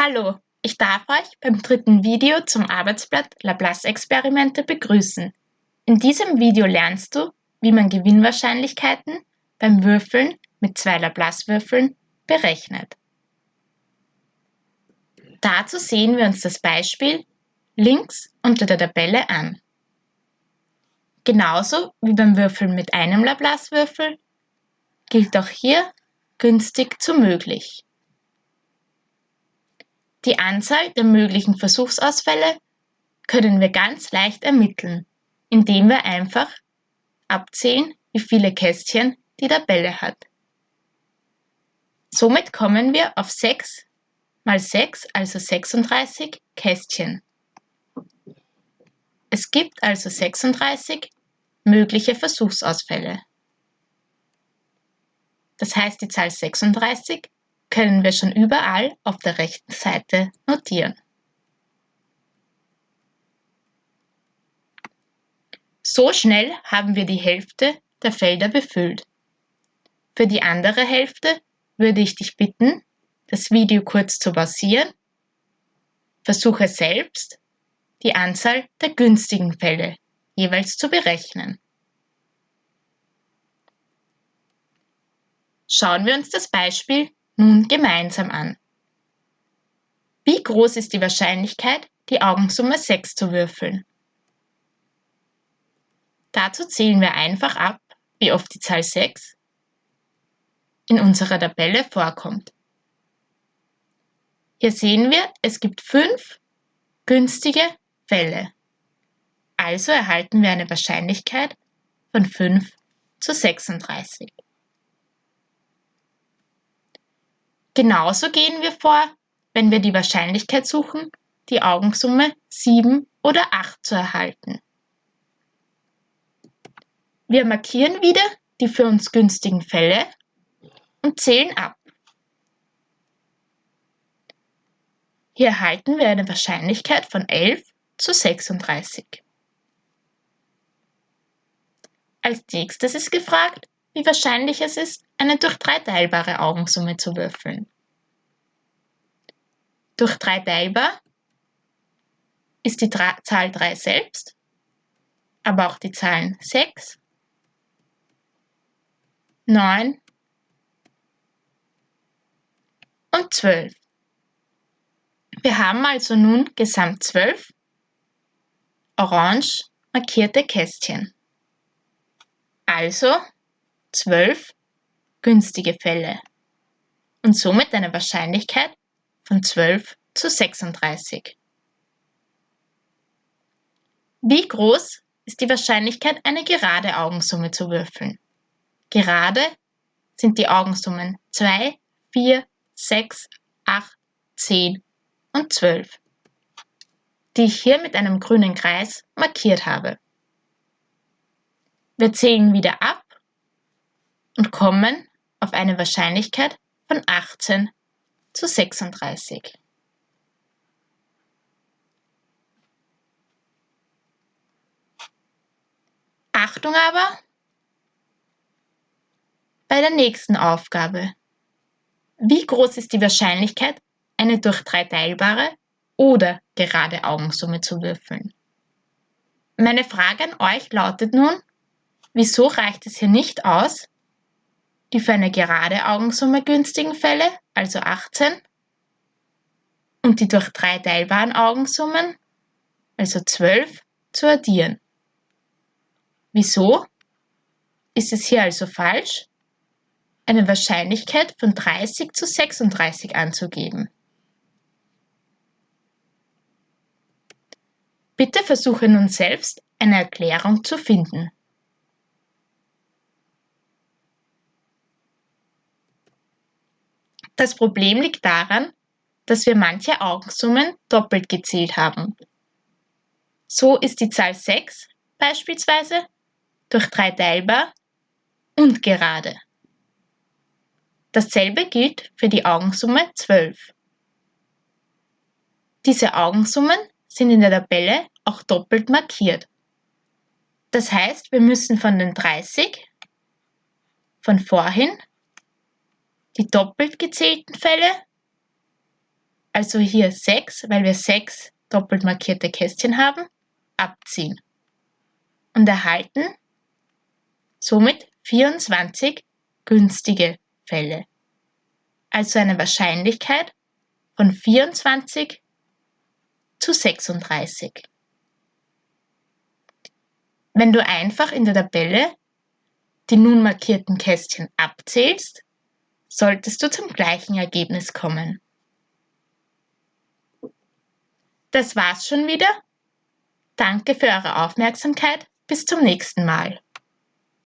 Hallo, ich darf euch beim dritten Video zum Arbeitsblatt Laplace-Experimente begrüßen. In diesem Video lernst du, wie man Gewinnwahrscheinlichkeiten beim Würfeln mit zwei Laplace-Würfeln berechnet. Dazu sehen wir uns das Beispiel links unter der Tabelle an. Genauso wie beim Würfeln mit einem Laplace-Würfel gilt auch hier günstig zu möglich. Die Anzahl der möglichen Versuchsausfälle können wir ganz leicht ermitteln, indem wir einfach abzählen, wie viele Kästchen die Tabelle hat. Somit kommen wir auf 6 mal 6, also 36 Kästchen. Es gibt also 36 mögliche Versuchsausfälle. Das heißt, die Zahl 36 können wir schon überall auf der rechten Seite notieren. So schnell haben wir die Hälfte der Felder befüllt. Für die andere Hälfte würde ich dich bitten, das Video kurz zu pausieren. Versuche selbst, die Anzahl der günstigen Fälle jeweils zu berechnen. Schauen wir uns das Beispiel nun gemeinsam an. Wie groß ist die Wahrscheinlichkeit, die Augensumme 6 zu würfeln? Dazu zählen wir einfach ab, wie oft die Zahl 6 in unserer Tabelle vorkommt. Hier sehen wir, es gibt fünf günstige Fälle. Also erhalten wir eine Wahrscheinlichkeit von 5 zu 36. Genauso gehen wir vor, wenn wir die Wahrscheinlichkeit suchen, die Augensumme 7 oder 8 zu erhalten. Wir markieren wieder die für uns günstigen Fälle und zählen ab. Hier erhalten wir eine Wahrscheinlichkeit von 11 zu 36. Als nächstes ist gefragt, wie wahrscheinlich es ist, eine durch drei teilbare Augensumme zu würfeln. Durch drei teilbar ist die Zahl 3 selbst, aber auch die Zahlen 6, 9 und 12. Wir haben also nun gesamt 12 orange markierte Kästchen. Also 12 günstige Fälle und somit eine Wahrscheinlichkeit von 12 zu 36. Wie groß ist die Wahrscheinlichkeit, eine gerade Augensumme zu würfeln? Gerade sind die Augensummen 2, 4, 6, 8, 10 und 12, die ich hier mit einem grünen Kreis markiert habe. Wir zählen wieder ab und kommen auf eine Wahrscheinlichkeit von 18 zu 36. Achtung aber bei der nächsten Aufgabe. Wie groß ist die Wahrscheinlichkeit, eine durch drei teilbare oder gerade Augensumme zu würfeln? Meine Frage an euch lautet nun, wieso reicht es hier nicht aus, die für eine gerade Augensumme günstigen Fälle, also 18, und die durch drei teilbaren Augensummen, also 12, zu addieren. Wieso? Ist es hier also falsch, eine Wahrscheinlichkeit von 30 zu 36 anzugeben? Bitte versuche nun selbst eine Erklärung zu finden. Das Problem liegt daran, dass wir manche Augensummen doppelt gezählt haben. So ist die Zahl 6 beispielsweise durch 3 teilbar und gerade. Dasselbe gilt für die Augensumme 12. Diese Augensummen sind in der Tabelle auch doppelt markiert. Das heißt, wir müssen von den 30 von vorhin die doppelt gezählten Fälle, also hier 6, weil wir 6 doppelt markierte Kästchen haben, abziehen und erhalten somit 24 günstige Fälle. Also eine Wahrscheinlichkeit von 24 zu 36. Wenn du einfach in der Tabelle die nun markierten Kästchen abzählst, solltest du zum gleichen Ergebnis kommen. Das war's schon wieder. Danke für eure Aufmerksamkeit. Bis zum nächsten Mal.